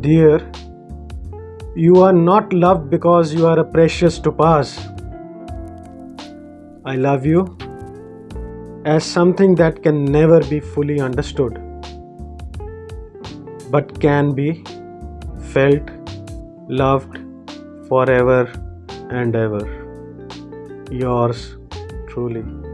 Dear, you are not loved because you are precious to pass. I love you as something that can never be fully understood, but can be felt, loved forever and ever. Yours truly.